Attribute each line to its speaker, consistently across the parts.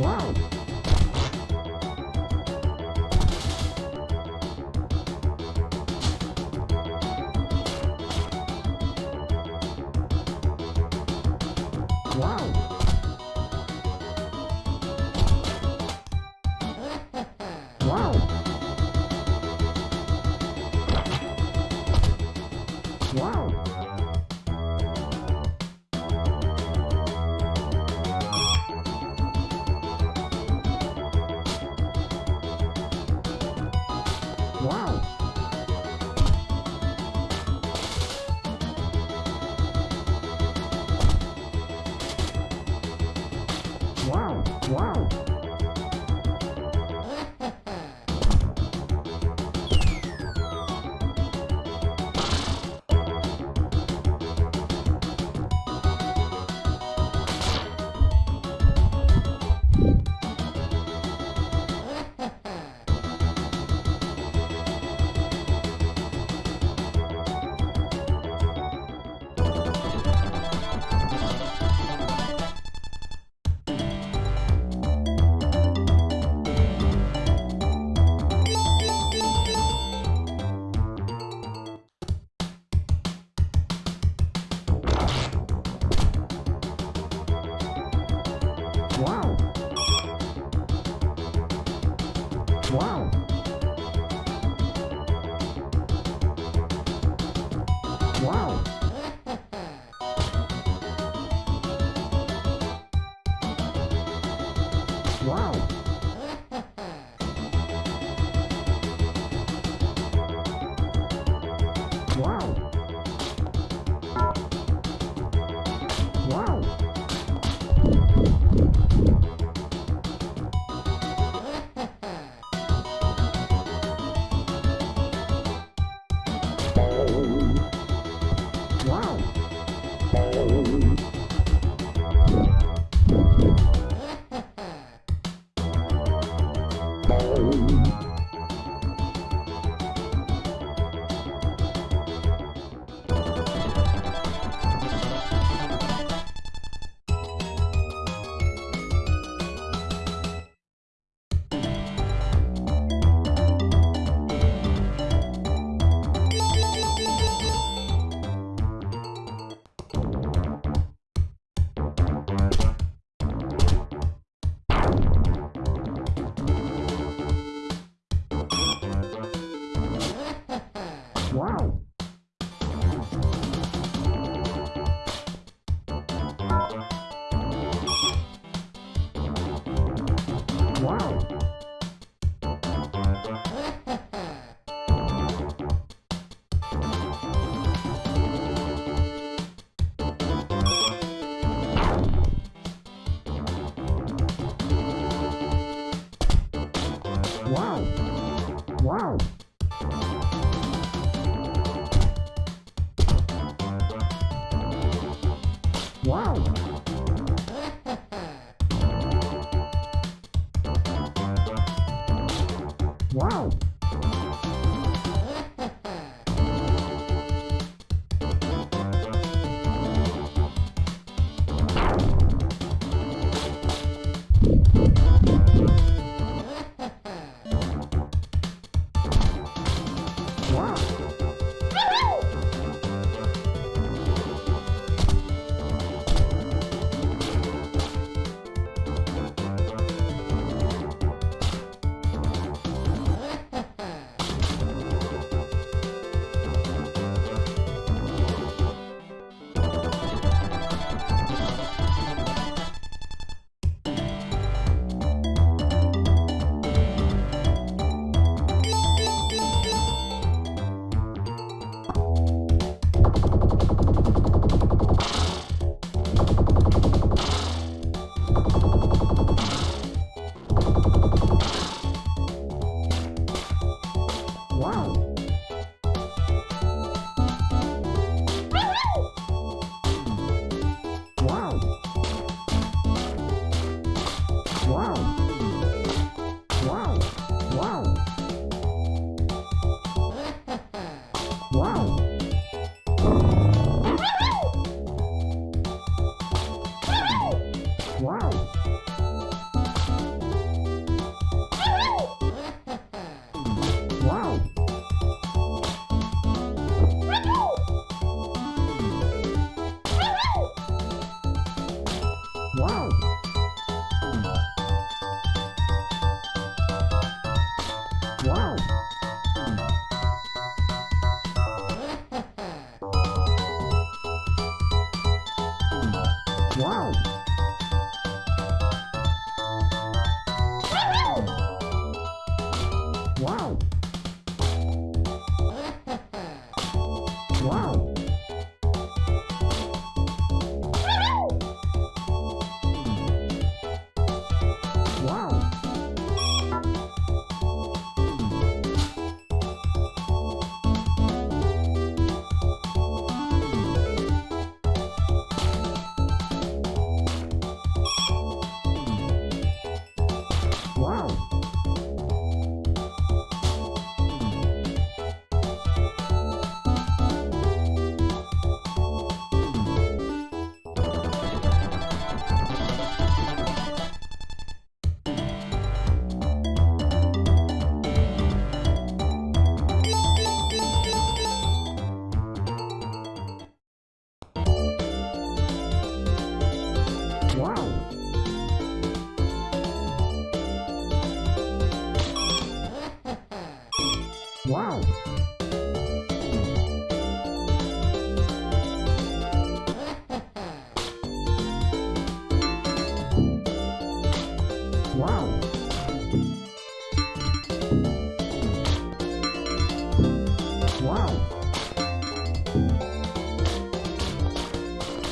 Speaker 1: Wow. Wow.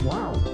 Speaker 1: Wow.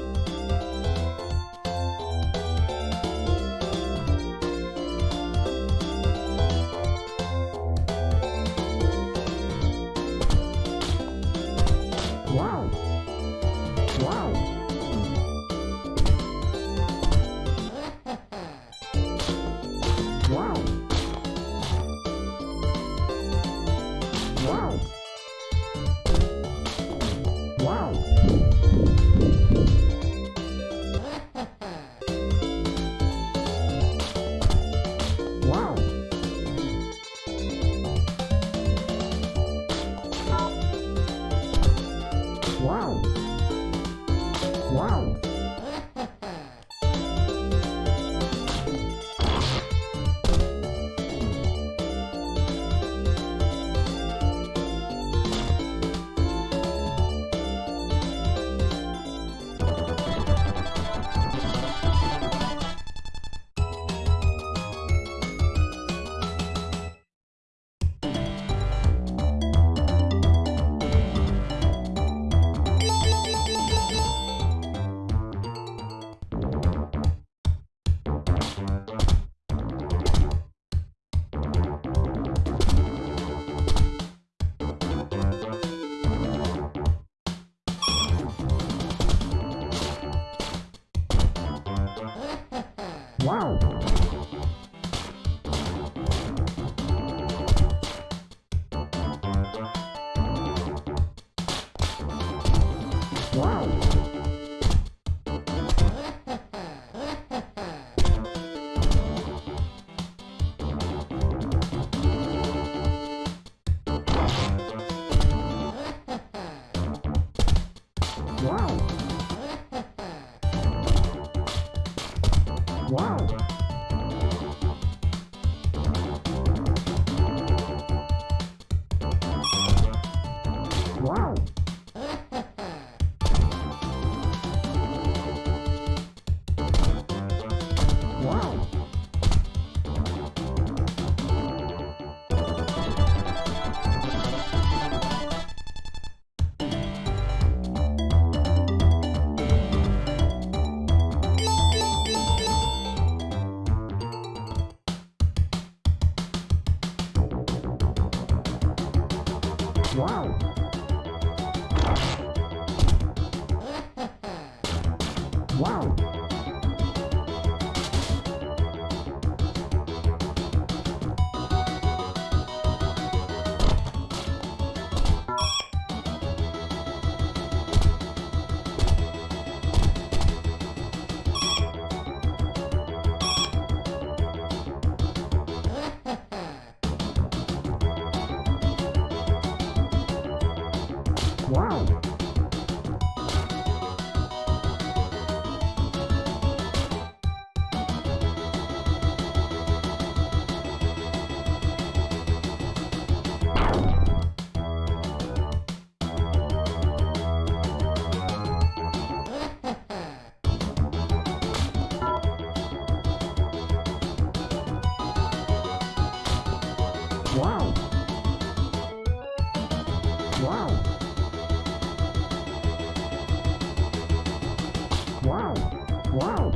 Speaker 1: Wow.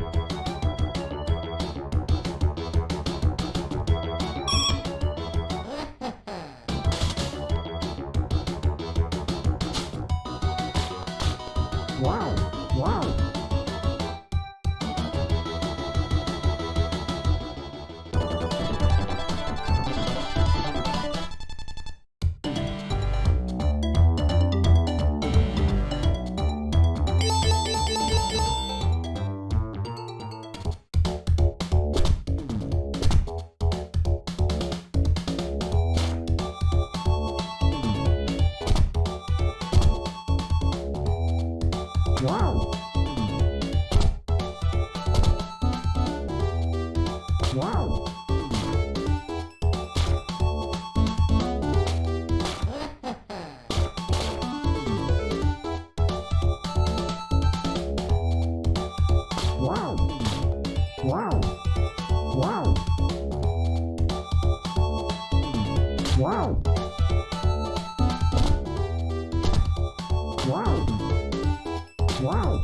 Speaker 1: Wow.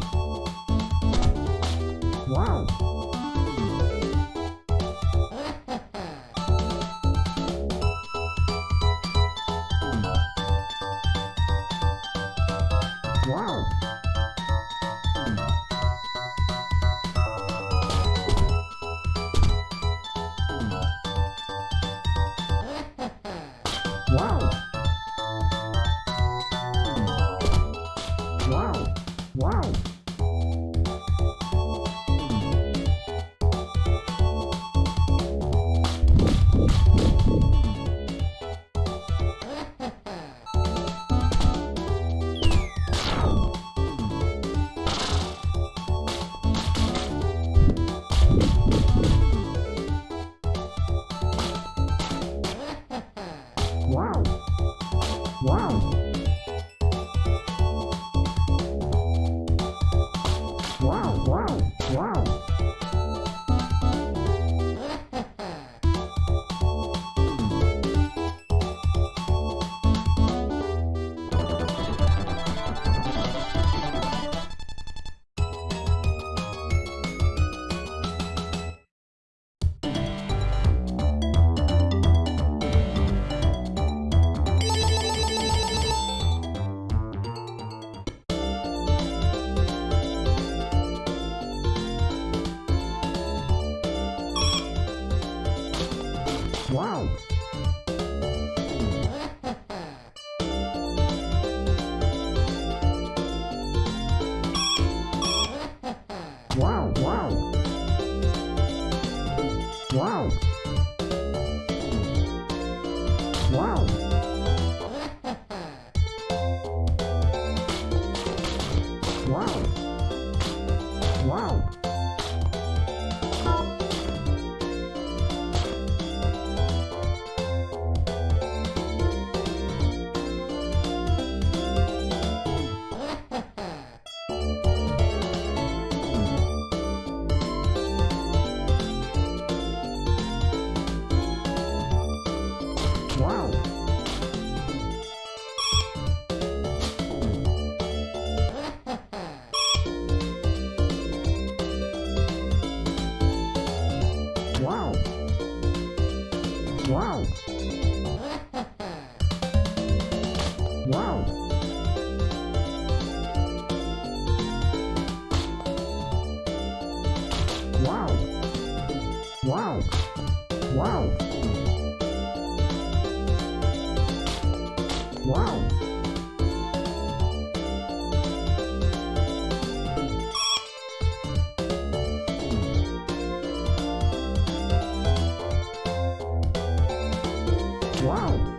Speaker 1: Wow. Wow. Wow.